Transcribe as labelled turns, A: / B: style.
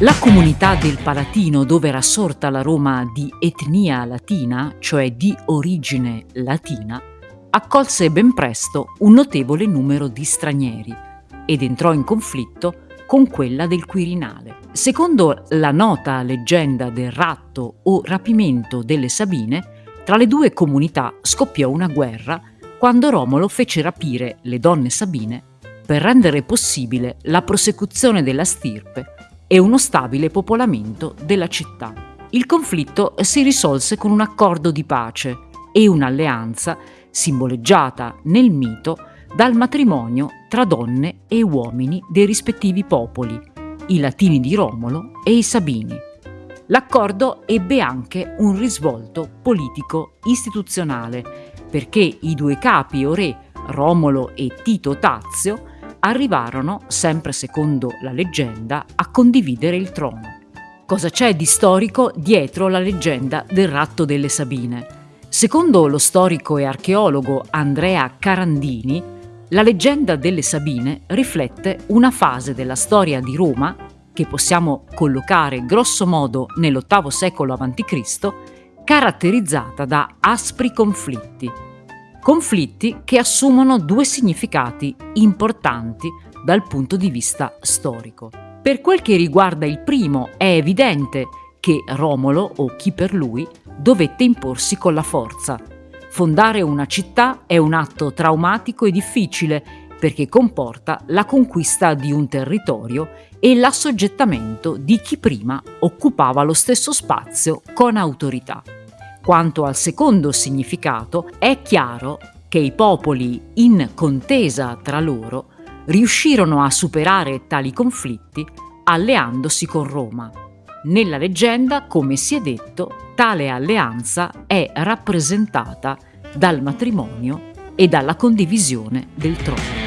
A: La comunità del Palatino, dove era sorta la Roma di etnia latina, cioè di origine latina, accolse ben presto un notevole numero di stranieri ed entrò in conflitto con quella del Quirinale. Secondo la nota leggenda del ratto o rapimento delle Sabine, tra le due comunità scoppiò una guerra quando Romolo fece rapire le donne sabine per rendere possibile la prosecuzione della stirpe e uno stabile popolamento della città. Il conflitto si risolse con un accordo di pace e un'alleanza simboleggiata nel mito dal matrimonio tra donne e uomini dei rispettivi popoli, i Latini di Romolo e i Sabini. L'accordo ebbe anche un risvolto politico-istituzionale, perché i due capi o re, Romolo e Tito Tazio, arrivarono, sempre secondo la leggenda, a condividere il trono. Cosa c'è di storico dietro la leggenda del ratto delle Sabine? Secondo lo storico e archeologo Andrea Carandini, la leggenda delle Sabine riflette una fase della storia di Roma che possiamo collocare grosso modo nell'VIII secolo a.C., caratterizzata da aspri conflitti. Conflitti che assumono due significati importanti dal punto di vista storico. Per quel che riguarda il primo, è evidente che Romolo, o chi per lui, dovette imporsi con la forza. Fondare una città è un atto traumatico e difficile perché comporta la conquista di un territorio e l'assoggettamento di chi prima occupava lo stesso spazio con autorità. Quanto al secondo significato, è chiaro che i popoli in contesa tra loro riuscirono a superare tali conflitti alleandosi con Roma. Nella leggenda, come si è detto, tale alleanza è rappresentata dal matrimonio e dalla condivisione del trono.